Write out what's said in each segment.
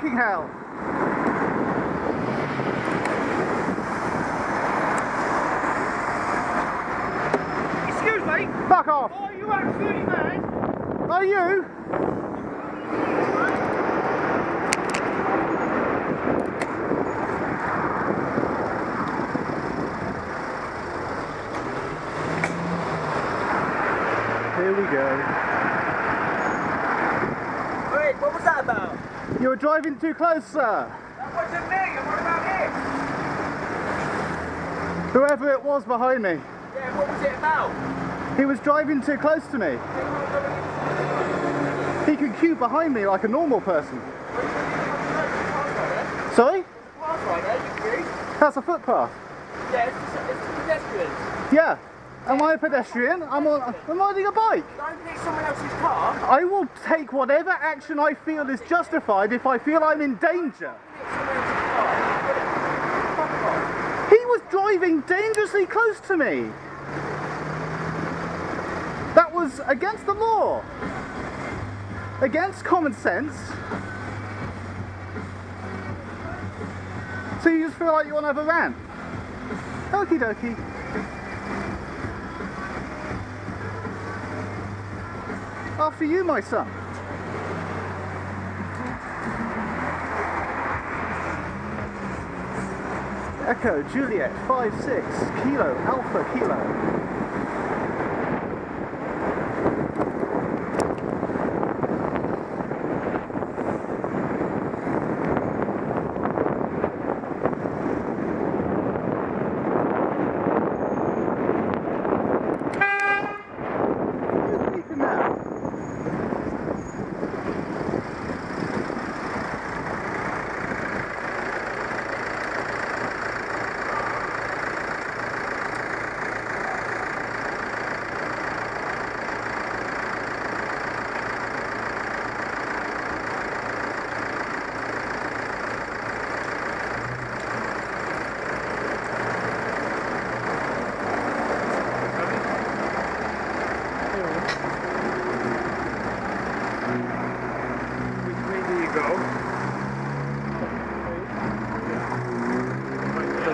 hell. Excuse me, Fuck off. are you absolutely mad? Are you? Here we go. Wait, what was that about? You're driving too close, sir. That wasn't me, and what about it? Whoever it was behind me. Yeah, what was it about? He was driving too close to me. He could queue behind me like a normal person. Sorry? Right there, you? That's a footpath. Yeah, it's, it's, it's pedestrians. Yeah. Am I a pedestrian? I'm on. I'm riding a bike. Don't hit someone else's car. I will take whatever action I feel is justified if I feel I'm in danger. Hit someone else's car. Fuck off. He was driving dangerously close to me. That was against the law. Against common sense. So you just feel like you want to have a rant? Okie dokie. After you, my son. Echo Juliet 5-6 Kilo Alpha Kilo.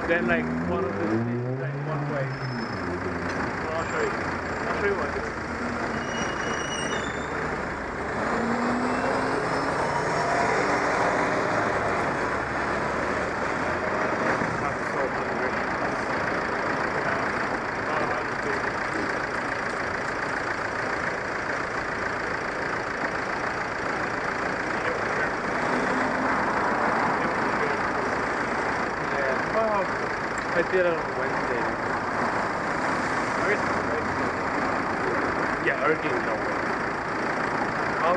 So then like one of the is like one way. Well, I'll show you. I'll show you what it is. Have to solve the directions. Oh, I understand. Yeah. Oh, I on Wednesday. Yeah, Erking is on Wednesday. I'll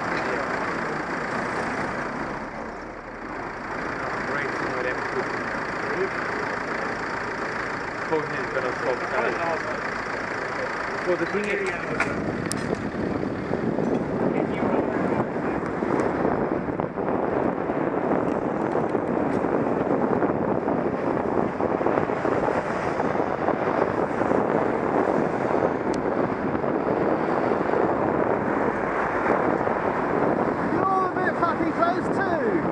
is gonna. Well, the thing is, You're a bit fucking close too.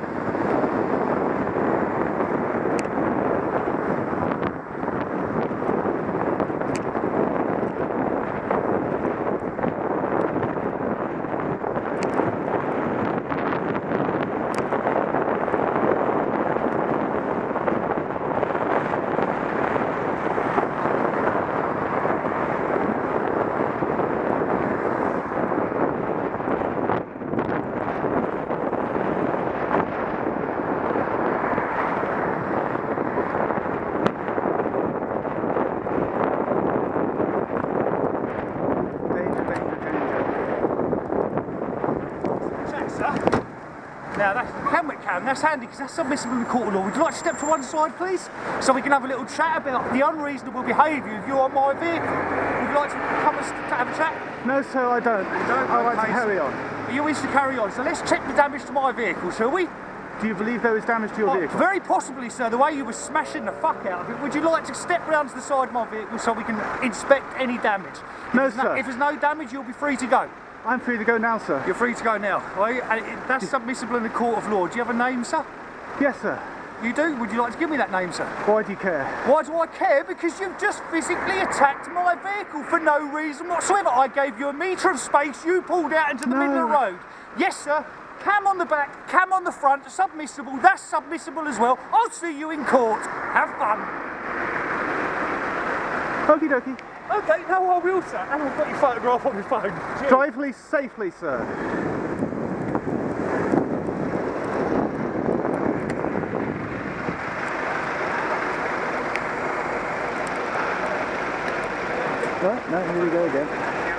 Danger, danger, danger. Check, sir. Now that's helmet cam, that's handy because that's in court of law. Would you like to step to one side please? So we can have a little chat about the unreasonable behaviour of you on my vehicle. Would you like to come and have a chat? No, sir, I don't. don't? I like to carry on. You wish to carry on, so let's check the damage to my vehicle, shall we? Do you believe there was damage to your Oh, vehicle? very possibly, sir, the way you were smashing the fuck out of it. Would you like to step round to the side of my vehicle so we can inspect any damage? No, there's sir. if there's no damage, you'll be free to go. I'm free to go now, sir. You're free to go now. And That's submissible in the court of law. Do you have a name, sir? Yes, sir. You do? Would you like to give me that name, sir? Why do you care? Why do I care? Because you've just physically attacked my vehicle for no reason whatsoever. I gave you a metre of space, you pulled out into the middle of the road. Yes, sir. Cam on the back, cam on the front, submissible, that's submissible as well. I'll see you in court. Have fun. Okie dokie. Okay, no, I will, sir. And I've got your photograph on my phone. Cheers. Drive please safely, sir. No, no, here we go again.